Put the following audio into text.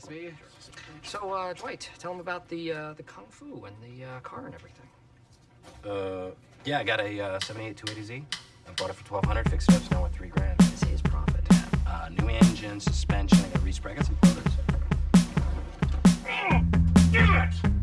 Nice to meet you. So, uh, Dwight, tell him about the uh, the kung fu and the uh, car and everything. Uh, yeah, I got a uh, 78 280Z. I bought it for 1200 fixed it up, so now worth three grand. I see his profit. Uh, new engine, suspension, I got respray, I got some photos. Oh, damn it!